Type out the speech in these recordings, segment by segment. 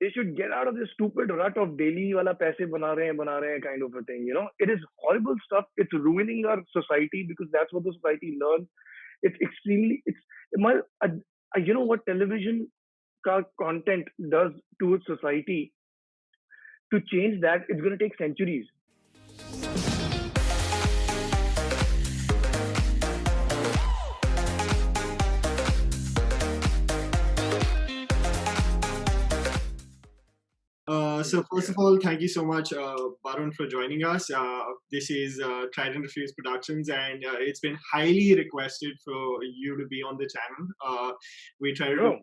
they should get out of this stupid rut of daily wala paise bana rahe bana rahe kind of a thing. You know, it is horrible stuff. It's ruining our society because that's what the society learns. It's extremely, it's my, uh, you know what television content does to society. To change that, it's going to take centuries. Uh, so first of all, thank you so much, uh, Barun, for joining us. Uh, this is uh, Trident Refuse Productions, and uh, it's been highly requested for you to be on the channel. Uh, we try to do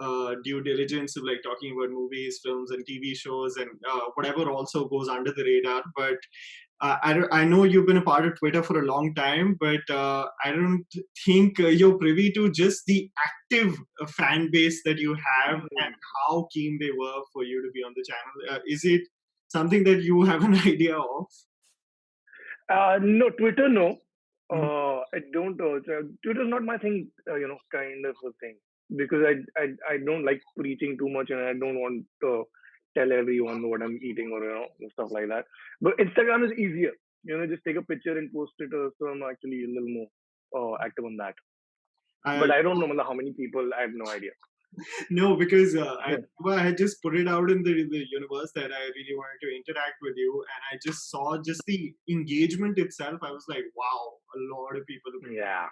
uh, due diligence of like talking about movies, films, and TV shows, and whatever also goes under the radar. But I, I know you've been a part of Twitter for a long time, but uh, I don't think uh, you're privy to just the active uh, fan base that you have mm-hmm. and how keen they were for you to be on the channel. Uh, is it something that you have an idea of? Uh, no, Twitter, no. Mm-hmm. I don't. Twitter is not my thing, you know, kind of a thing because I, I I don't like preaching too much and I don't want to tell everyone what I'm eating or you know stuff like that. But Instagram is easier. You know, just take a picture and post it. Uh, so I'm actually a little more uh, active on that. I, but I don't know how many people. I have no idea. no, because uh, I, well, I had just put it out in the, the universe that I really wanted to interact with you, and I just saw just the engagement itself. I was like, wow, a lot of people. Yeah.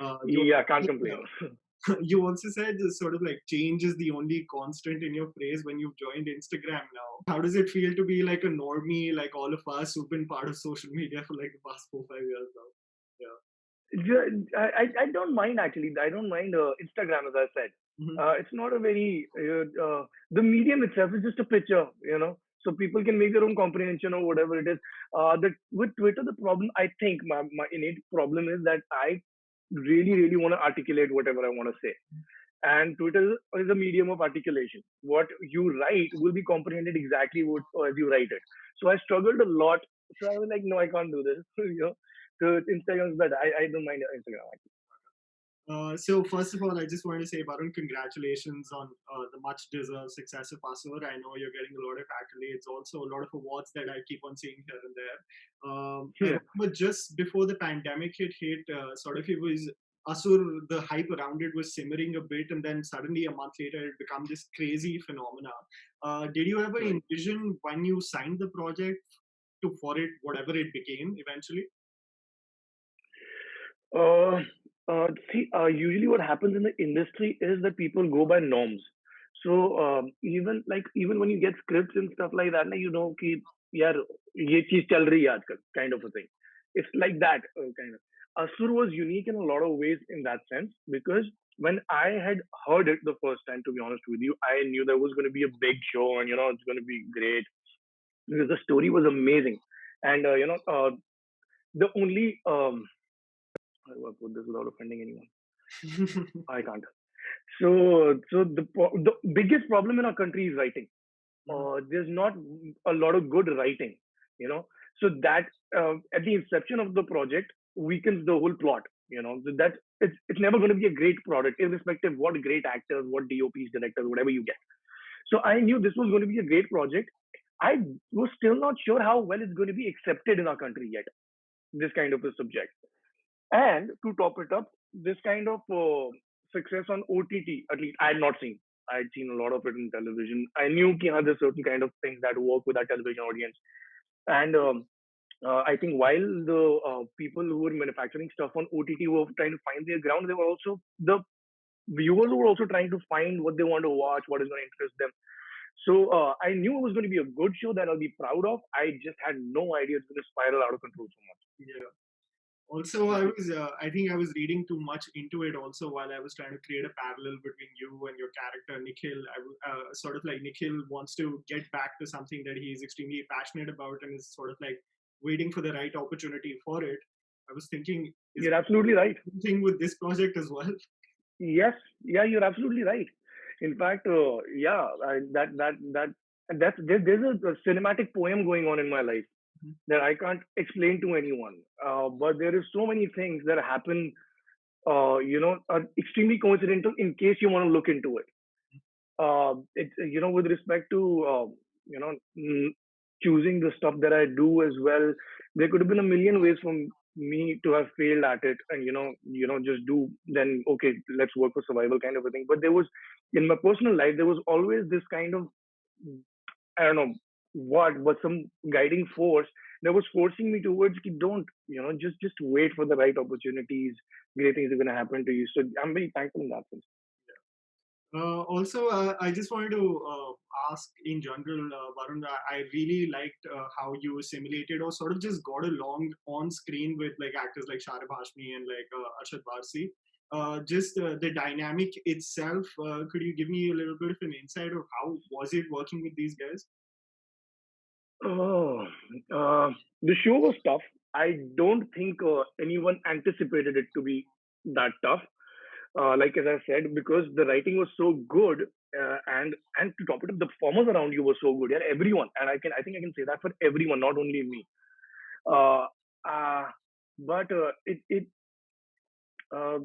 Uh, yeah, can't complain. you also said this sort of like change is the only constant in your phrase when you've joined Instagram now. How does it feel to be like a normie, like all of us who've been part of social media for like the past four, five years now? Yeah. I, I don't mind actually. I don't mind uh, Instagram, as I said. Mm-hmm. Uh, it's not a very, uh, uh, the medium itself is just a picture, you know. So people can make their own comprehension or whatever it is. Uh, the, with Twitter, the problem, I think, my, my innate problem is that I really, really want to articulate whatever I want to say. And Twitter is a medium of articulation. What you write will be comprehended exactly what, as you write it. So I struggled a lot. So I was like, no, I can't do this. you know, so Instagram is better. I, I don't mind Instagram. Uh, so first of all, I just want to say, Barun, congratulations on uh, the much-deserved success of Asur. I know you're getting a lot of accolades, also a lot of awards that I keep on seeing here and there. Um, yeah. But just before the pandemic hit, hit uh, sort of it was Asur, the hype around it was simmering a bit, and then suddenly a month later, it became this crazy phenomena. Uh, did you ever envision when you signed the project to for it, whatever it became eventually? Uh, see, uh, usually what happens in the industry is that people go by norms. So um, even like even when you get scripts and stuff like that, you know, ki, yeah, ye cheez chal rahi aajkal, kind of a thing. It's like that uh, kind of. Asur was unique in a lot of ways in that sense because when I had heard it the first time, to be honest with you, I knew there was going to be a big show and you know it's going to be great because the story was amazing and uh, you know uh, the only um, I put this without offending anyone? I can't. So, so the the biggest problem in our country is writing. Hmm. Uh, there's not a lot of good writing, you know. So that uh, at the inception of the project weakens the whole plot. You know so that it's it's never going to be a great product, irrespective of what great actors, what DOPs, directors, whatever you get. So I knew this was going to be a great project. I was still not sure how well it's going to be accepted in our country yet. This kind of a subject. And to top it up, this kind of uh, success on OTT, at least I had not seen. I had seen a lot of it in television. I knew that there's certain kind of things that work with our television audience. And um, uh, I think while the uh, people who were manufacturing stuff on OTT were trying to find their ground, they were also the viewers were also trying to find what they want to watch, what is going to interest them. So uh, I knew it was going to be a good show that I'll be proud of. I just had no idea it's going to spiral out of control so much. Yeah also i was uh, i think i was reading too much into it also while i was trying to create a parallel between you and your character nikhil. I, uh, sort of like nikhil wants to get back to something that he's extremely passionate about and is sort of like waiting for the right opportunity for it. I was thinking you're absolutely right. thing with this project as well? Yes. Yeah you're absolutely right. In fact uh, yeah I, that that that that's there, there's a, a cinematic poem going on in my life that I can't explain to anyone. Uh, but there is so many things that happen, uh, you know, are extremely coincidental in case you want to look into it. uh, it's you know with respect to uh, you know choosing the stuff that I do as well. There could have been a million ways for me to have failed at it, and you know you know just do then okay let's work for survival kind of a thing. But there was in my personal life there was always this kind of I don't know what, but some guiding force that was forcing me towards don't you know just just wait for the right opportunities. Great things are gonna happen to you. So I'm very thankful in that sense. Uh, also, uh, I just wanted to uh, ask in general, uh, Barun, I really liked uh, how you simulated or sort of just got along on screen with like actors like Sharib Hashmi and like uh, Arshad Warsi. Just the dynamic itself, could you give me a little bit of an insight of how was it working with these guys? Oh, uh, the show was tough. I don't think uh, anyone anticipated it to be that tough. Uh, like as I said, because the writing was so good, uh, and and to top it up, the performers around you were so good. Yeah, everyone, and I can I think I can say that for everyone, not only me. Uh, uh, but uh, it it uh,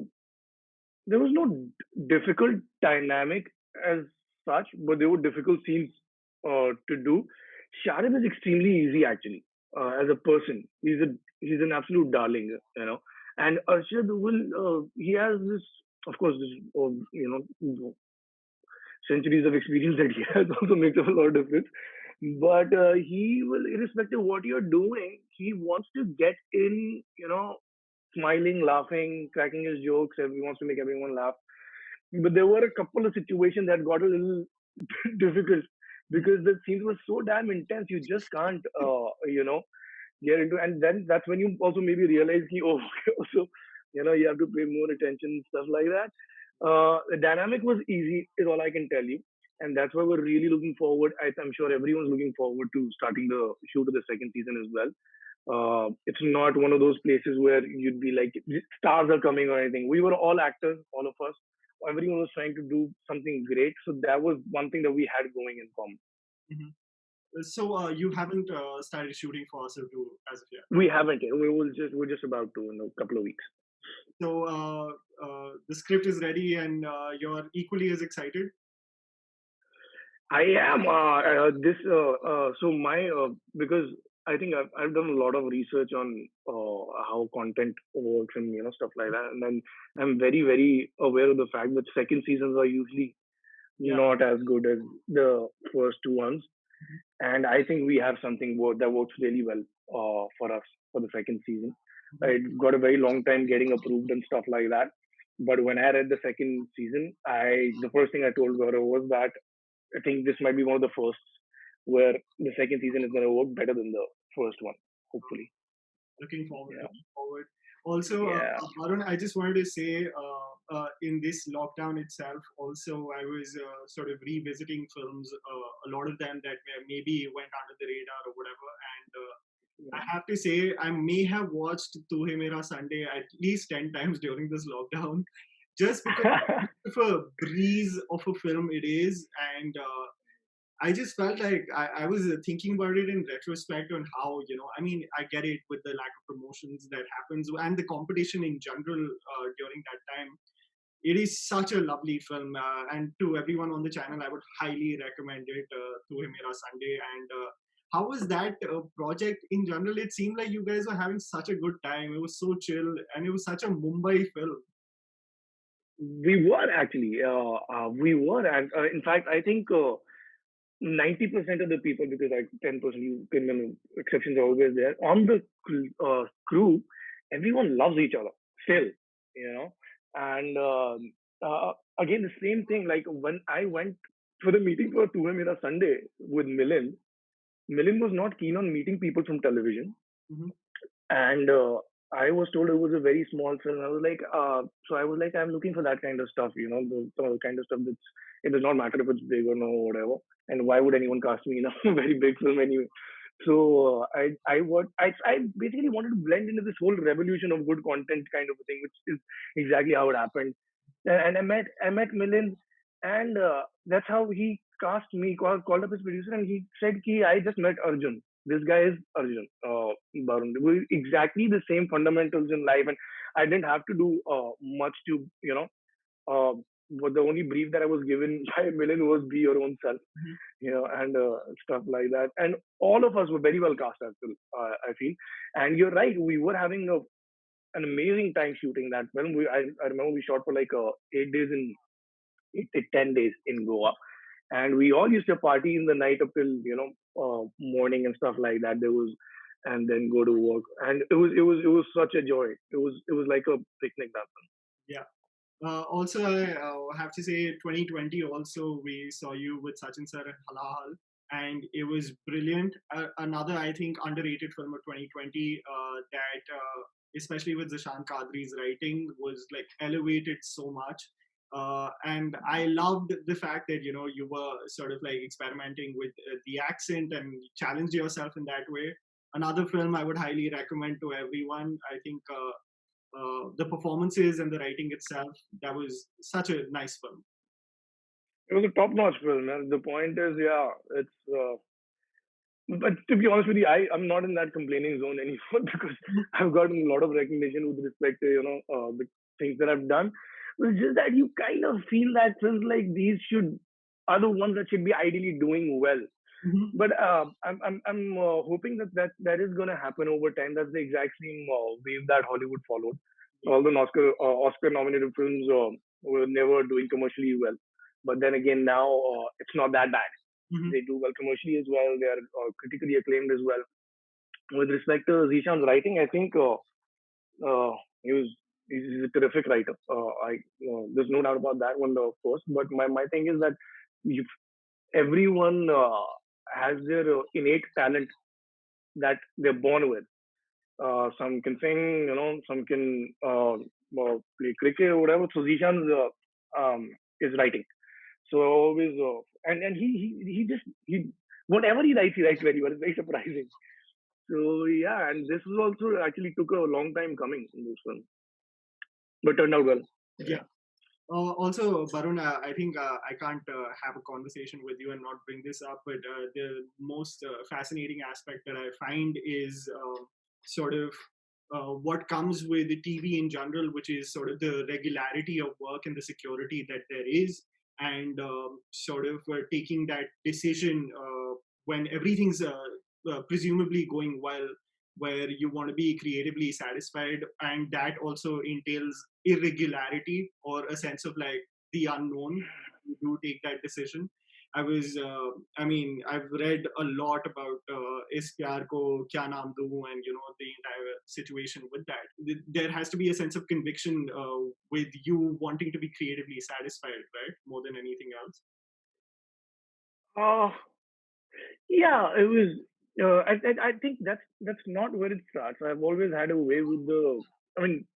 there was no difficult dynamic as such, but there were difficult scenes uh, to do. Sharib is extremely easy actually uh, as a person. He's a he's an absolute darling, you know. And Arshad will uh, he has this, of course, this uh, you know centuries of experience that he has also makes a lot of difference. But uh, he will, irrespective of what you're doing, he wants to get in, you know, smiling, laughing, cracking his jokes. He wants to make everyone laugh. But there were a couple of situations that got a little difficult because the scenes were so damn intense. You just can't, uh, you know, get into. And then that's when you also maybe realize, ki, oh, so you know, you have to pay more attention, stuff like that. Uh, the dynamic was easy, is all I can tell you. And that's why we're really looking forward. I, I'm sure everyone's looking forward to starting the shoot of the second season as well. Uh, it's not one of those places where you'd be like stars are coming or anything. We were all actors, all of us. Everyone was trying to do something great, so that was one thing that we had going in common. hmm So uh, you haven't uh, started shooting for Asur 2 as of yet. We haven't. We will just we're just about to in a couple of weeks. So uh, uh, the script is ready, and uh, you're equally as excited. I am uh, uh, this. Uh, uh, so my uh, because I think I've I've done a lot of research on uh, how content works and you know stuff like that, and then I'm very very aware of the fact that second seasons are usually Yeah. not as good as the first two ones, Mhm. and I think we have something that works really well uh, for us for the second season. Mhm. It got a very long time getting approved and stuff like that. But when I read the second season, I the first thing I told Gaurav was that I think this might be one of the firsts where the second season is going to work better than the first one, hopefully. Looking forward. Yeah. Looking forward. Also, uh, Yeah. uh, Barun, I just wanted to say, uh, uh, in this lockdown itself, also I was uh, sort of revisiting films, uh, a lot of them that maybe went under the radar or whatever, and uh, I have to say, I may have watched Tu Hai Mera Sunday at least 10 times during this lockdown, just because of a breeze of a film it is. And uh, I just felt like I, I was uh, thinking about it in retrospect on how, you know, I mean, I get it with the lack of promotions that happens and the competition in general uh, during that time. It is such a lovely film. Uh, and to everyone on the channel, I would highly recommend it, uh, Tu Sunday. And uh, how was that uh, project in general? It seemed like you guys were having such a good time. It was so chill and it was such a Mumbai film. we were actually, uh, uh, we were, and uh, in fact, I think uh, 90% of the people, because like 10% you can, know, exceptions are always there, on the uh, crew, everyone loves each other still, you know. And um, uh, again, the same thing, like when I went for the meeting for Tu Hai Mera Sunday with Milind, Milind was not keen on meeting people from television. Mhm. And uh, I was told it was a very small film. I was like, uh, so I was like, I'm looking for that kind of stuff, you know, the, the kind of stuff that's, it does not matter if it's big or no, or whatever. And why would anyone cast me in a very big film anyway? So uh, I, I what I, I basically wanted to blend into this whole revolution of good content kind of a thing, which is exactly how it happened. And, I met, I met Milind, and uh, that's how he cast me, called, called up his producer, and he said, "Ki I just met Arjun. This guy is Arjun. Uh, Barun. We exactly the same fundamentals in life, and I didn't have to do uh, much to, you know, uh, but the only brief that I was given by Milind was be your own self, Mhm. you know, and uh, stuff like that. And all of us were very well cast, I feel. Uh, I feel. And you're right, we were having a, an amazing time shooting that film. We, I, I remember we shot for like uh, eight days in, eight, eight, ten days in Goa, and we all used to party in the night up till you know uh, morning and stuff like that. There was, and then go to work, and it was it was it was such a joy. It was it was like a picnic that one. Yeah. Uh, also, I uh, have to say, 2020 also we saw you with Sachin sir Halahal, and it was brilliant. Uh, another, I think, underrated film of 2020 uh, that, uh, especially with Zeishan Quadri's writing, was like elevated so much. Uh, and I loved the fact that you know you were sort of like experimenting with uh, the accent and challenged yourself in that way. Another film I would highly recommend to everyone. I think uh, uh, the performances and the writing itself that was such a nice film It was a top-notch film, man. The point is, yeah, it's. Uh, but to be honest with you, I I'm not in that complaining zone anymore because I've gotten a lot of recognition with respect to you know uh, the things that I've done. It's just that you kind of feel that films like these should are the ones that should be ideally doing well. mm-hmm. But uh, I'm I'm I'm uh, hoping that that that is going to happen over time. That's the exact same uh, wave that Hollywood followed. All the Oscar uh, Oscar nominated films uh, were never doing commercially well, but then again now uh, it's not that bad. Mm-hmm. They do well commercially as well. They are uh, critically acclaimed as well. With respect to Zeishan's writing, I think uh, uh, he was he's a terrific writer. Uh, I uh, there's no doubt about that one, of course. But my my thing is that if everyone uh, has their uh, innate talent that they're born with. Uh, some can sing, you know, some can uh, play cricket or whatever. So Zeishan's uh, um, is writing. So always, and and he he he just he whatever he writes, he writes very well. It's very surprising. So yeah, and this was also actually took a long time coming in this one, but turned out well. yeah uh, also barun uh, i think uh, i can't uh, have a conversation with you and not bring this up but uh, the most uh, fascinating aspect that i find is uh, sort of uh, what comes with the tv in general which is sort of the regularity of work and the security that there is and um, sort of uh, taking that decision uh, when everything's uh, uh, presumably going well where you want to be creatively satisfied and that also entails irregularity or a sense of like the unknown you do take that decision. I was uh, i mean i've read a lot about uh, ko kya naam do and you know the entire situation with that. There has to be a sense of conviction uh, with you wanting to be creatively satisfied right? More than anything else. Uh, yeah, it was. Uh, I, I I think that's that's not where it starts. I've always had a way with the. I mean,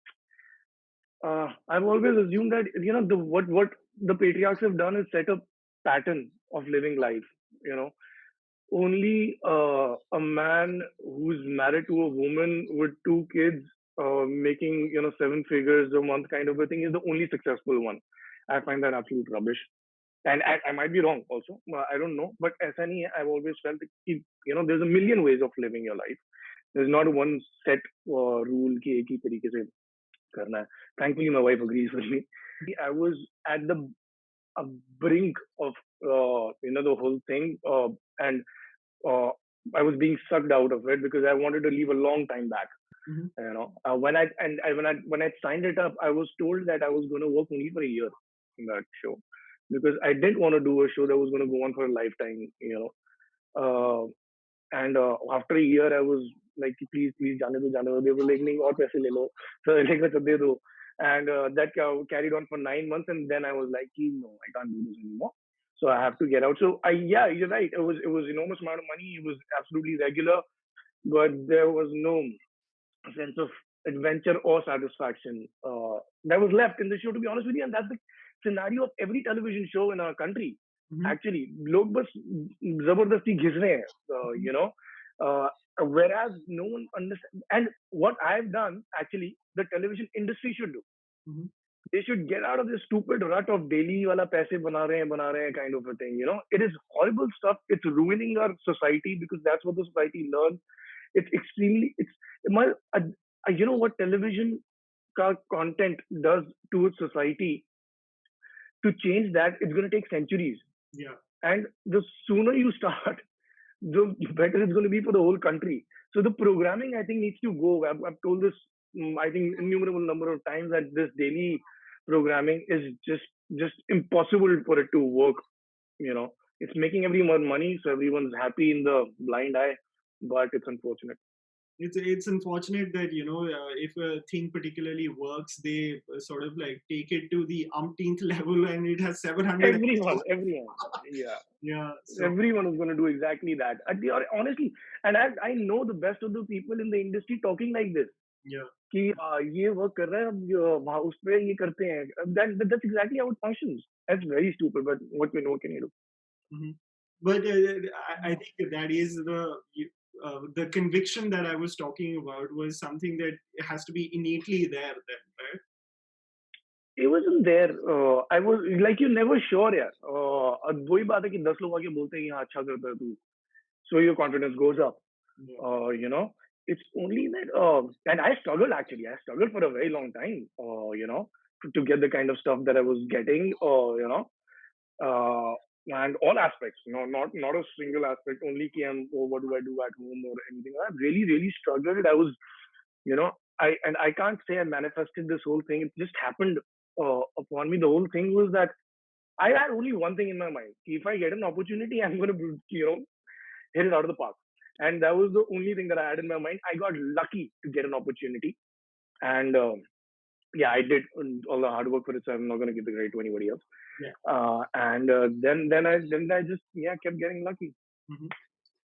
uh, I've always assumed that you know the what what the patriarchs have done is set a pattern of living life. You know, only uh, a man who's married to a woman with two kids, uh, making you know seven figures a month kind of a thing is the only successful one. I find that absolute rubbish and I, I might be wrong also i don't know. But as any i've always felt you know there's a million ways of living your life. There's not one set uh, rule ki ek hi tarike se karna hai. thankfully my wife agrees with me. i was at the brink of uh, you know the whole thing uh, and uh, i was being sucked out of it because i wanted to leave a long time back Mhm. you know. Uh, when i and I, when i when i signed it up i was told that i was going to work only for a year in that show because I didn't want to do a show that was going to go on for a lifetime, you know. Uh, and uh, after a year, I was like, please, please, jane do, do. They were like, nahi, aur paise le lo. So like, "Acha, de do. And uh, that carried on for nine months, and then I was like, no, I can't do this anymore. So I have to get out. So I, yeah, you're right. It was it was enormous amount of money. It was absolutely regular, but there was no sense of adventure or satisfaction uh, that was left in the show. To be honest with you, and that's the scenario of every television show in our country. Mhm. Actually, लोग बस जबरदस्ती घिस रहे हैं, uh, you know. Uh, whereas no one understands. And what I've done, actually, the television industry should do. Mhm. They should get out of this stupid rut of daily wala paise bana rahe hain, bana rahe hain kind of a thing. You know, it is horrible stuff. It's ruining our society because that's what the society learns. It's extremely. It's my. Uh, uh, you know what television ka content does to its society to change that, it's going to take centuries. Yeah. And the sooner you start, the better it's going to be for the whole country. So the programming, I think, needs to go. I've, I've told this, um, I think, innumerable number of times that this daily programming is just just impossible for it to work. You know, it's making everyone money, so everyone's happy in the blind eye, but it's unfortunate it's it's unfortunate that you know uh, if a thing particularly works they uh, sort of like take it to the umpteenth level and it has 700 everyone everyone yeah yeah so. everyone is going to do exactly that honestly and I, I know the best of the people in the industry talking like this yeah कि ये work कर रहा है वहाँ उस पे ये करते हैं that that's exactly how it functions that's very stupid but what can what can you do mm-hmm. but uh, I, I think that is the uh, the conviction that I was talking about was something that has to be innately there then, right? It wasn't there. Uh, I was like you never sure yeah. Uh, वही बात है कि दस लोग आके बोलते हैं हाँ अच्छा करता है तू. So your confidence goes up. Yeah. Uh, you know, it's only that. Uh, and I struggled actually. I struggled for a very long time. Uh, you know, to, to get the kind of stuff that I was getting. Uh, you know, uh, and all aspects, know, not not a single aspect, only KM or oh, what do I do at home or anything. I really, really struggled. I was, you know, I and I can't say I manifested this whole thing. It just happened uh, upon me. The whole thing was that I had only one thing in my mind. If I get an opportunity, I'm gonna, you know, hit it out of the park. And that was the only thing that I had in my mind. I got lucky to get an opportunity, and um, yeah, I did all the hard work for it. So I'm not gonna give the credit to anybody else. Yeah. Uh, and uh, then then I then I just yeah kept getting lucky. Mm-hmm.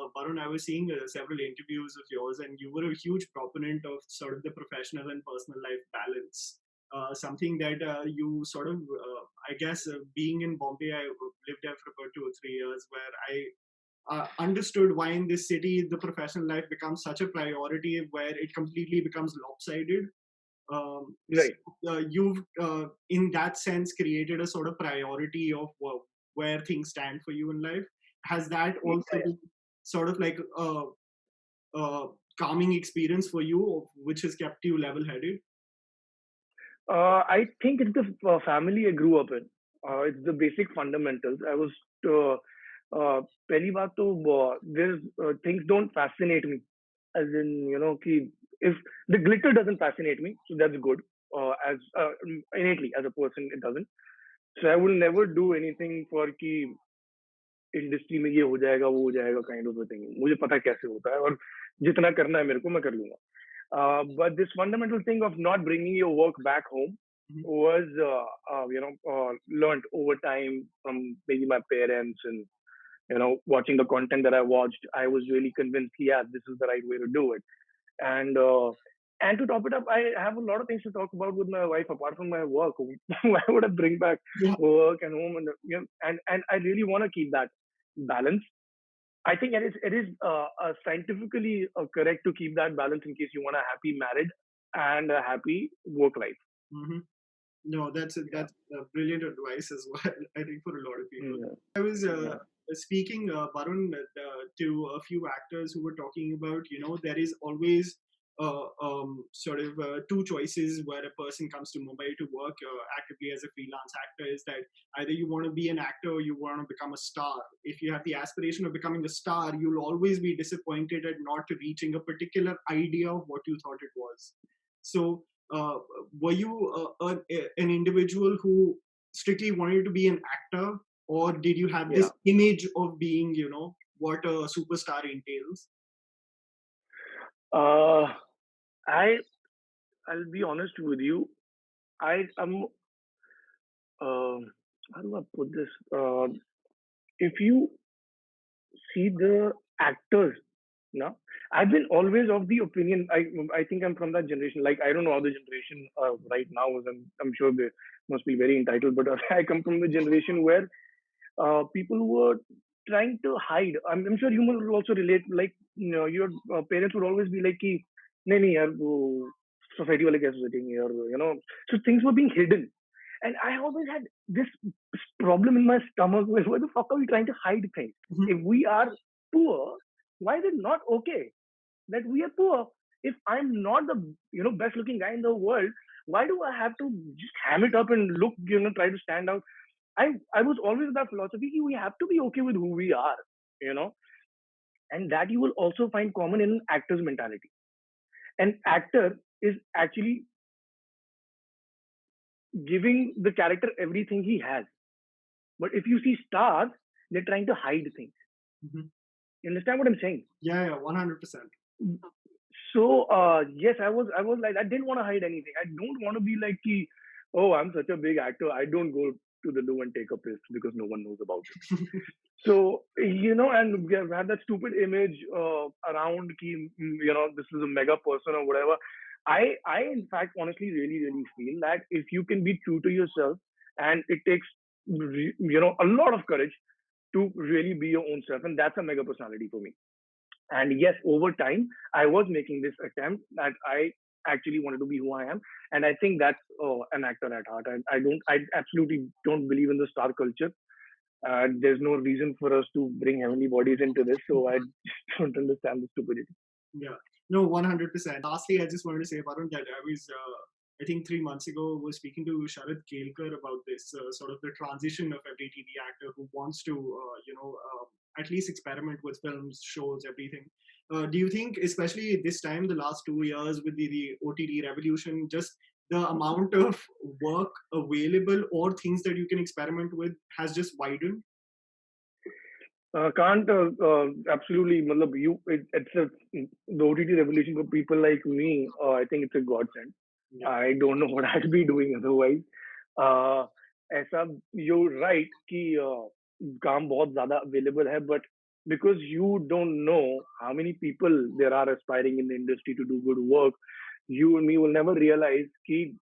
Uh, Barun, I was seeing uh, several interviews of yours, and you were a huge proponent of sort of the professional and personal life balance. Uh, something that uh, you sort of, uh, I guess, uh, being in Bombay, I lived there for about two or three years, where I understood why in this city the professional life becomes such a priority, where it completely becomes lopsided um, right. So, uh, you've uh, in that sense created a sort of priority of uh, where things stand for you in life has that also yeah. been sort of like a, a, calming experience for you which has kept you level headed uh, i think it's the uh, family i grew up in uh, it's the basic fundamentals i was पहली बात तो there's things don't fascinate me as in you know कि if the glitter doesn't fascinate me, so that's good. Uh, as uh, innately as a person, it doesn't. So I will never do anything for कि industry में ये हो जाएगा वो हो जाएगा kind of thing मुझे पता कैसे होता है और जितना करना है मेरे को मैं कर लूंगा but this fundamental thing of not bringing your work back home mm-hmm. was uh, uh, you know uh, learned over time from maybe my parents and you know watching the content that I watched I was really convinced yeah this is the right way to do it and uh, and to top it up, I have a lot of things to talk about with my wife apart from my work. Why would I bring back yeah. work and home and you know, and and I really want to keep that balance. I think it is it is uh, uh, scientifically uh, correct to keep that balance in case you want a happy marriage and a happy work life. Mm-hmm. No, that's a, that's a brilliant advice as well. I think for a lot of people. Yeah. I was uh, yeah speaking, uh, Barun, uh, to a few actors who were talking about, you know, there is always uh, um, sort of uh, two choices where a person comes to Mumbai to work uh, actively as a freelance actor is that either you want to be an actor or you want to become a star. If you have the aspiration of becoming a star, you'll always be disappointed at not reaching a particular idea of what you thought it was. So, uh, were you an individual who strictly wanted to be an actor or did you have this yeah. image of being you know what a superstar entails? Uh i i'll be honest with you. I am uh, how do i put this? Uh, if you see the actors no i've been always of the opinion i i think i'm from that generation like i don't know how the generation uh, right now is i'm, I'm sure they must be very entitled but i come from the generation where uh, people were trying to hide. I'm, I'm, sure you will also relate. Like you know, your uh, parents would always be like, "Ki, nahi nahi yaar, wo society wale kaise sochenge?" Or you know, so things were being hidden. And I always had this problem in my stomach. Where, why the fuck are we trying to hide things? Mm-hmm. If we are poor, why is it not okay that we are poor? If I'm not the you know best looking guy in the world, why do I have to just ham it up and look you know try to stand out? I I was always that philosophy we have to be okay with who we are, you know, and that you will also find common in an actor's mentality. An actor is actually giving the character everything he has. But if you see stars, they're trying to hide things. hmm You understand what I'm saying? Yeah, yeah, one hundred percent. So uh, yes, I was I was like I didn't want to hide anything. I don't want to be like, oh, I'm such a big actor. I don't go to the loo and take a piss because no one knows about it. So you know, and we have had that stupid image uh, around, ki, mm, you know, this is a mega person or whatever. I I in fact honestly really really feel that if you can be true to yourself, and it takes you know a lot of courage to really be your own self, and that's a mega personality for me. And yes, over time, I was making this attempt that I actually wanted to be who I am, and I think that's uh, an actor at heart. I, I don't, I absolutely don't believe in the star culture. Uh, there's no reason for us to bring heavenly bodies into this, so I don't understand the stupidity. Yeah. No, one hundred percent. Lastly, I just wanted to say, Barun, that I was, uh, I think, three months ago, was speaking to Sharad Kelkar about this uh, sort of the transition of every TV actor who wants to, uh, you know, uh, at least experiment with films, shows, everything. Uh, do you think, especially this time, the last two years with the, the OTT revolution, just the amount of work available or things that you can experiment with has just widened? Uh, can't uh, uh, absolutely. Malab, you it, it's a, the OTT revolution for people like me. Uh, I think it's a godsend. Yeah. I don't know what I'd be doing otherwise. Uh, ऐसा you right कि uh, काम बहुत ज्यादा available है but because you don't know how many people there are aspiring in the industry to do good work, you and me will never realize कि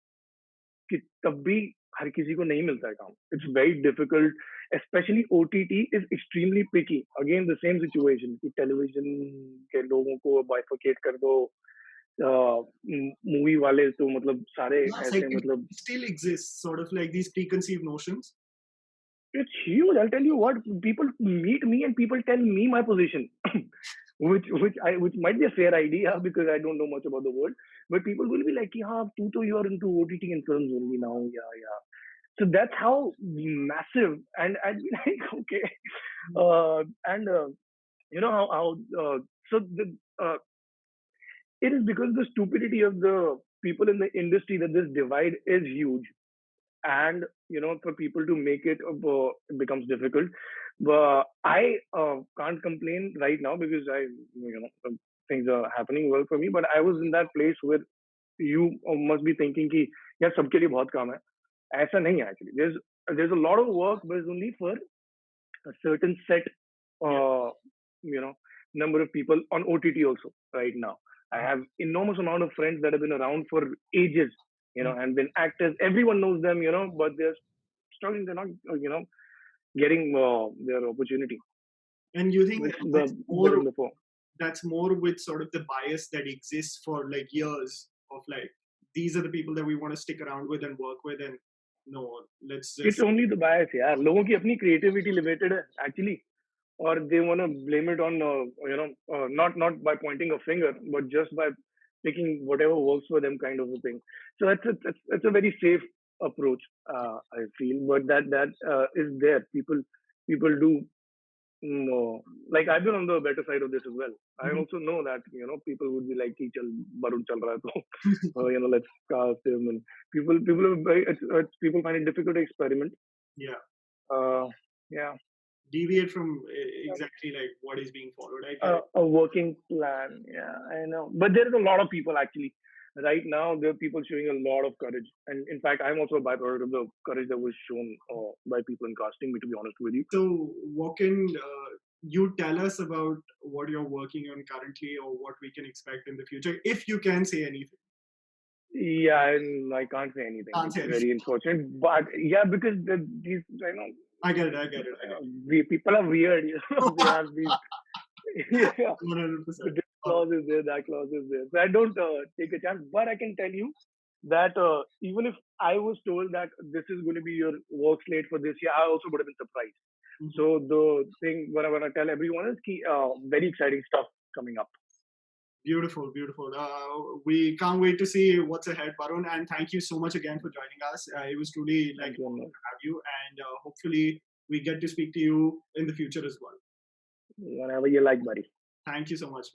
कि तब भी हर किसी को नहीं मिलता है काम. It's very difficult especially OTT is extremely picky. Again, the same situation कि television के लोगों को bifurcate कर दो मूवी वाले तो मतलब सारे Yes, ऐसे like it मतलब still exists, sort of like these preconceived notions. it's huge. I'll tell you what people meet me and people tell me my position, which which I which might be a fair idea because I don't know much about the world. But people will be like, "Yeah, tu to you are into OTT and films only now." Yeah, yeah. So that's how massive. And I'd be like, okay, uh, and uh, you know how how uh, so the uh, it is because the stupidity of the people in the industry that this divide is huge and you know for people to make it uh, becomes difficult. But i uh, can't complain right now because i you know uh, things are happening well for me. But i was in that place where you uh, must be thinking ki yaar sabke liye bahut kaam hai. Aisa nahi hai actually. There's there's a lot of work but it's only for a certain set uh, you know number of people on ott also right now. I mm-hmm. have enormous amount of friends that have been around for ages you know, mm. and then actors, everyone knows them, you know, but they're struggling, they're not, uh, you know, getting uh, their opportunity. And you think that's the, more that's more with sort of the bias that exists for like years of like these are the people that we want to stick around with and work with and no let's just... it's only the bias yeah logon ki apni creativity limited actually. Or they want to blame it on uh, you know uh, not not by pointing a finger but just by picking whatever works for them kind of a thing. So that's a that's, that's a very safe approach uh, i feel. But that that uh, is there. People people do no. like i've been on the better side of this as well. Mm-hmm. i also know that you know people would be like chal barun chal raha uh, you know let's cast him and people people it's, it's, people find it difficult to experiment. Yeah. Uh, yeah deviate from uh, exactly like what is being followed i uh, a working plan. Yeah, I know, but there is a lot of people actually. Right now, there are people showing a lot of courage, and in fact, I'm also a byproduct of the courage that was shown uh, by people in casting me. To be honest with you, so what can uh, you tell us about what you're working on currently or what we can expect in the future if you can say anything yeah, and I can't say anything. Can't It's say anything. very unfortunate, but yeah, because the, these, I know, i get it i get it, I get uh, we, people are weird. You know, they have these. yeah, 100% this clause is there, that clause is there. So I don't uh, take a chance, but I can tell you that uh, even if I was told that this is going to be your work slate for this year, I also would have been surprised. Mhm. So the thing what I want to tell everyone is ki, uh, very exciting stuff coming up. Beautiful, beautiful. Uh, we can't wait to see what's ahead, Barun. And thank you so much again for joining us. Uh, it was truly like to have you, and uh, hopefully we get to speak to you in the future as well. Whenever you like, buddy. Thank you so much.